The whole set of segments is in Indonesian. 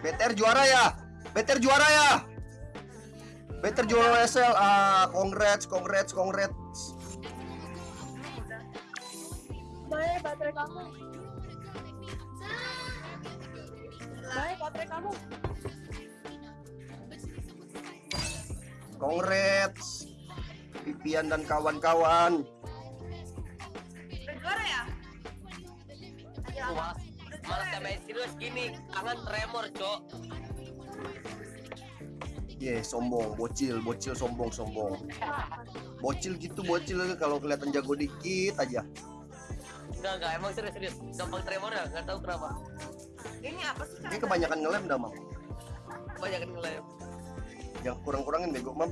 BTR juara ya. BTR juara ya. BTR juara SL. Ah, congrats, congrats, congrats. Baik, baterai kamu. Baik, baterai kamu. Congrats. Pipian dan kawan-kawan. Juara ya? Ayo, Aku malas, malas sampai serius gini, tangan tremor, cok. Ye, sombong, bocil, bocil sombong, sombong. Bocil gitu, bocil kalau kelihatan jago dikit aja. Enggak, enggak, emang serius, serius. Gampang tremor ya, nggak tahu kenapa. ini apa sih? Ini kebanyakan ngelem dah, Mam. Kebanyakan ngelem. Yang kurang-kurangin bego, Mam.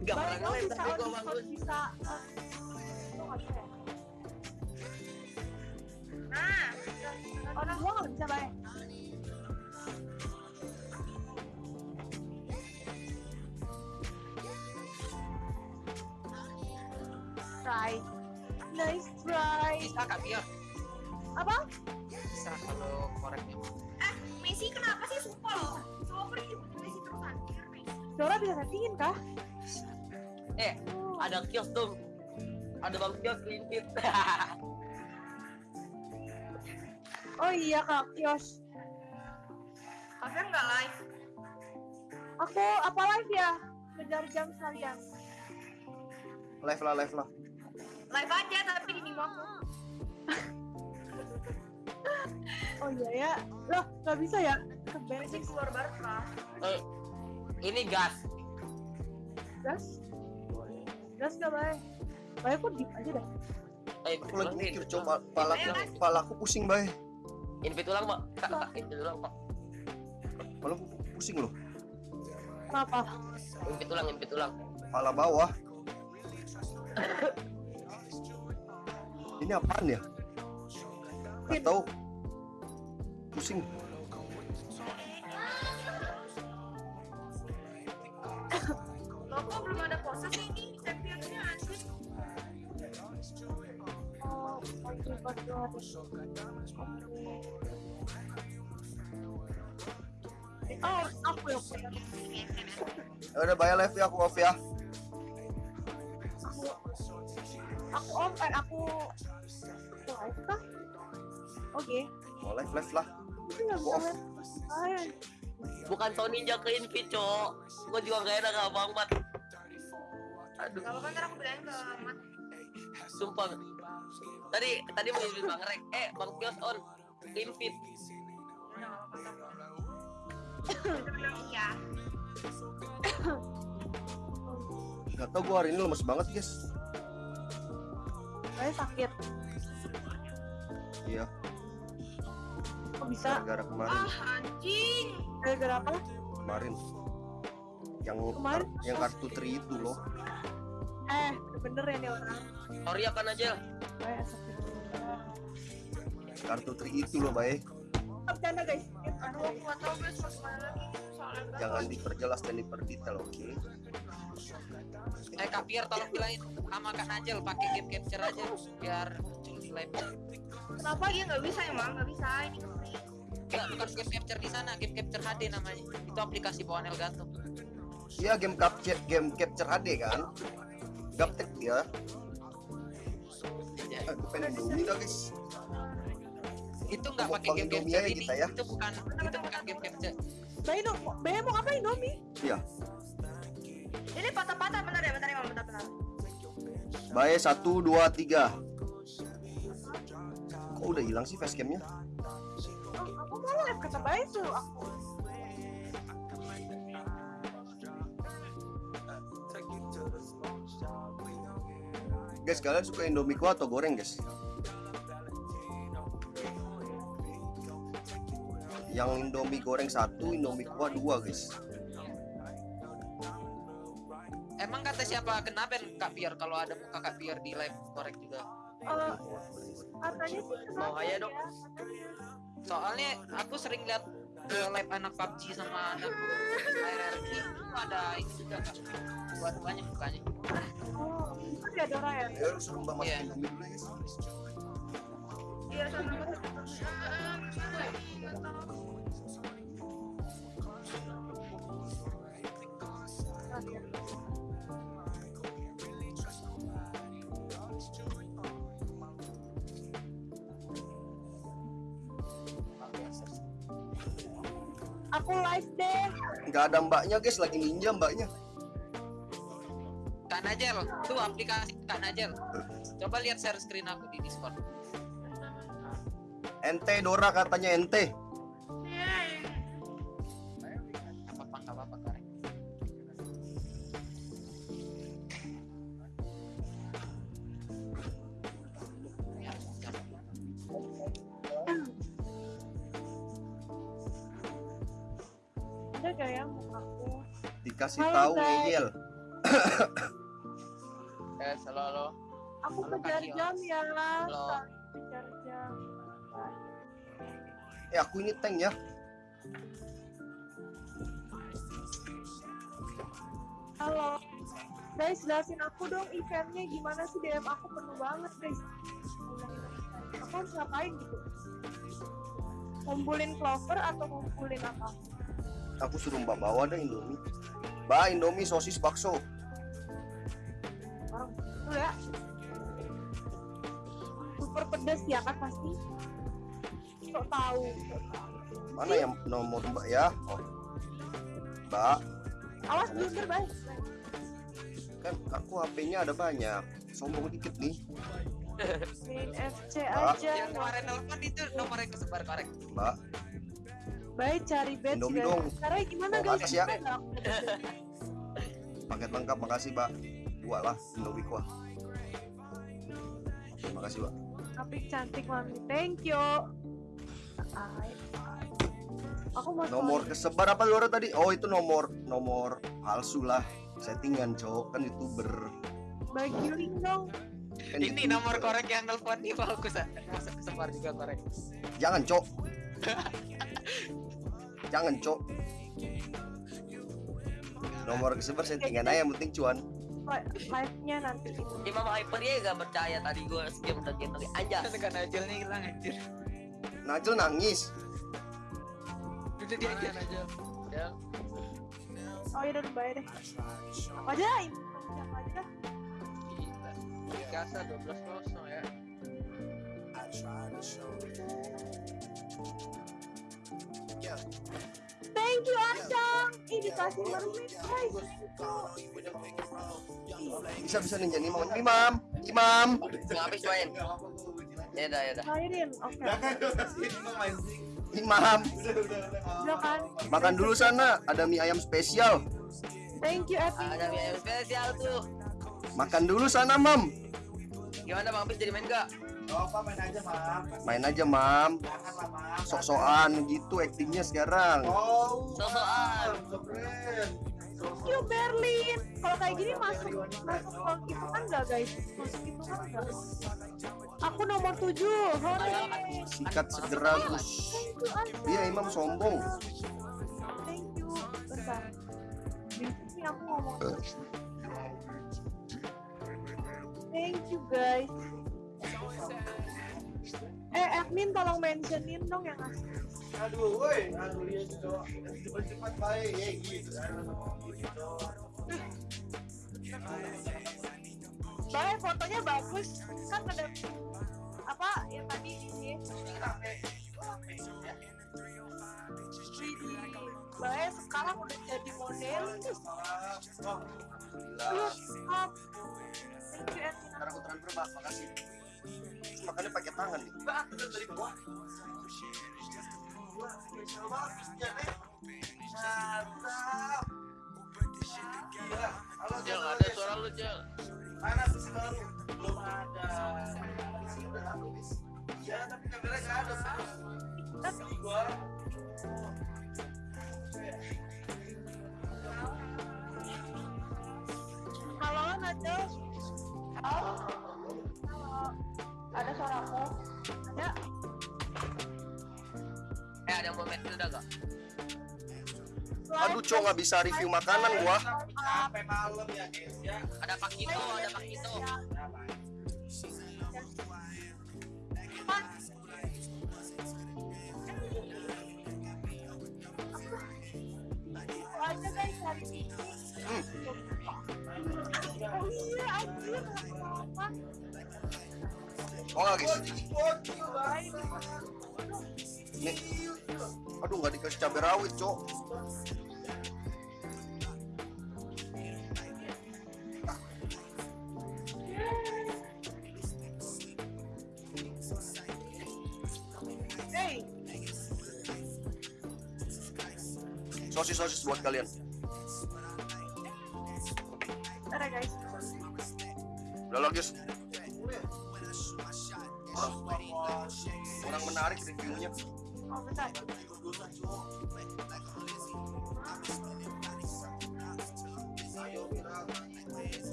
Enggak pernah ngelem, tapi gua bangun. bisa. Oh, nggak Nah, gua nggak bisa, baik. Try. Nice try. Bisa kak Pio? Apa? Bisa kalau koreknya. eh Messi kenapa sih sumpah loh? Coba pergi Messi terus Messi. Dora bisa settingin kah? Eh, ada kios dong. Ada bang kios limpit. Oh iya kak, kios. Kalian nggak live? Aku apa live ya? Kejar jam sekalian. Live lah, live lah. Live aja tapi di Nimo aku. Oh iya ya. Loh, nggak bisa ya? Keberes keluar baru lah. Eh, ini gas. gas. Gas nggak baik. Baik kok dip aja dah. Eh, Aku lagi mikir, coba palaku, palaku pusing, bay. Invite ulang, Pak. Kak, kak, invite ulang, Pak. Palaku pusing loh. Kenapa? Invite ulang, invite ulang. Pala bawah. Ini apaan ya? Gak tahu. Pusing. Ya udah bayar live ya, aku off ya. Aku, aku on, eh, aku, live kah? Oke. Mau live live lah. Aku off. Bukan Sony ninja ke invite, cok. Gua juga gak enak abang, Mat. Aduh, Gak apa-apa ntar aku bilangin ke Mat. sumpah. Tadi tadi mau invite Bang Rek. Eh, Bang Kios on. Invite. Iya. Gak tau gua hari ini lemes banget guys. Saya sakit. Iya, Kok bisa? gara-gara kemarin, Ah anjing. Gara-gara apa? kemarin. Yang Kemarin? yang kartu tri itu loh. Eh, bener ya nih orang. Sorry ya kan aja. Sakit. Kartu tri itu loh, baik. Bercanda guys. Aduh aku gak tau guys lagi. Soalnya Jangan diperjelas dan diperdetail, oke? Eh kak Pier tolong bilangin sama Kak Najel pakai game capture aja biar muncul di live. Kenapa iya nggak bisa emang nggak bisa ini. Enggak bukan game capture di sana, game capture HD namanya. Itu aplikasi bawaan Elgato. Iya, game capture game capture HD kan. Gaptek ya. Ya, Indomie dah guys. Itu enggak Mau pakai game aja ini. kita ya. Itu bukan itu bukan game capture. Bayi no, Bayi mau ngapain Nomi? Iya. Ini patah-patah bentar ya bentar ya bentar bentar. Baik, satu, dua, tiga. Kok udah hilang sih facecamnya? Aku mau live kata Bayi suruh aku. Guys, kalian suka Indomie kuah atau goreng, guys? Yang Indomie goreng satu, Indomie kuah dua, guys. Emang kata siapa kenapa Kak Pier kalau ada muka Kak Pier di live korek juga? Eh, katanya sih Mau aja dong. ya? Soalnya aku sering lihat ke live anak PUBG sama anak RRQ itu ada ini juga Kak. Buat banyak mukanya. Oh, itu dia Dora ya? Ya, suruh mbak Iya. Dulu, guys. Iya sama aku live deh. Nggak ada mbaknya guys, lagi ninja mbaknya. Kak Najel, tuh aplikasi Kak Najel. Coba lihat share screen aku di Discord. Ente Dora katanya ente. Ada gak ya mukaku? Dikasih Halo, tahu guys. ngeyel. Eh, halo halo. Aku Halo, kejar jam ya. Halo. Kejar jam. Eh aku ini tank ya. Halo. Guys, jelasin aku dong eventnya gimana sih DM aku penuh banget guys. Aku harus ngapain gitu? Ngumpulin clover atau ngumpulin apa? Aku suruh mbak bawa deh Indomie. Mbak Indomie sosis bakso. Orang itu ya. Super pedas ya kan pasti. Kok tahu? Mana yang nomor mbak ya? Oh. Mbak, Awas blunder guys. kan aku HP-nya ada banyak. Sombong dikit nih. FC aja. Yang kemarin telepon itu nomornya kesebar korek. Mbak, Baik cari bed Indomie dong. Caranya gimana Oh, guys? makasih ya. Paket lengkap makasih, Mbak. Dua lah Indomie kuah. Terima kasih, Mbak. Tapi cantik mami. Thank you. Ay. Aku mau Nomor kesebar apa Dora tadi? Oh, itu nomor nomor palsu lah. Settingan, Cok. Kan YouTuber. bagi link dong. Kan Ini YouTuber. nomor korek yang nelpon nih bagus. Masuk kesebar juga korek. Jangan, Cok. Jangan, Cok. Nomor kesebar settingan aja yang penting cuan. Live-nya nanti itu. Imam Hyper ya gak percaya tadi gue skip tadi tadi. Kak Najel nih hilang anjir. Najel nangis. Udah dia aja Najel. Ya. Oh iya udah bayar deh. Apa aja? Apa aja? Gila. Kasa 12 kosong ya. Thank you Acang. Ih dikasih mermaid guys. Bisa bisa ninja nih, Mam. Imam, Imam. Nggak habis main. Ya udah ya udah. Cairin. Oke. Imam. Udah kan? Makan dulu sana, ada mie ayam spesial. Thank you Epi. Ada yang spesial tuh. Makan dulu sana, Mam. Gimana Bang Pis jadi main gak? Main aja, Mam. Sok-sokan gitu aktingnya sekarang. Sosokan. Thank you Berlin. Kalau kayak gini masuk masuk ke itu kan enggak guys? Masuk itu kan enggak? Aku nomor 7. Hore. Sikat segera, Gus. Iya, Imam sombong. Thank you. Bentar. Di sini aku ngomong. Thank you guys. Eh, admin tolong mentionin dong yang asli. Aduh, woi, aduh dia juga cepat baik, ya gitu. Baik, fotonya bagus. Kan ada apa yang tadi ini. Baik, sekarang udah jadi model. You, admin. Ntar aku transfer, Mbak. Makasih. Makannya pakai tangan nih. Jel, ada suara lu Jel. Mana sih baru? Belum ada. Udah habis. Iya, tapi kamera nggak ada. Isi gua. Halo, Najo. Halo. Ada. Eh ada yang mau main udah gak? Aduh, Cok, nggak bisa review makanan gua. Sampai malam ya, guys ya. Ada Pak Kito, ada Pak Kito. aja guys hari ini. Oh, nggak, guys. Baik. Nih. Aduh nggak dikasih cabai rawit, cok. Sosis sosis buat kalian. ya guys. Udah lah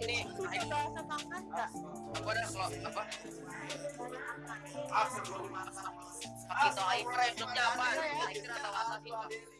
Ini Itu udah bahasa nggak? aku ada kalau apa? Kita air rem apa? Air atau apa sih?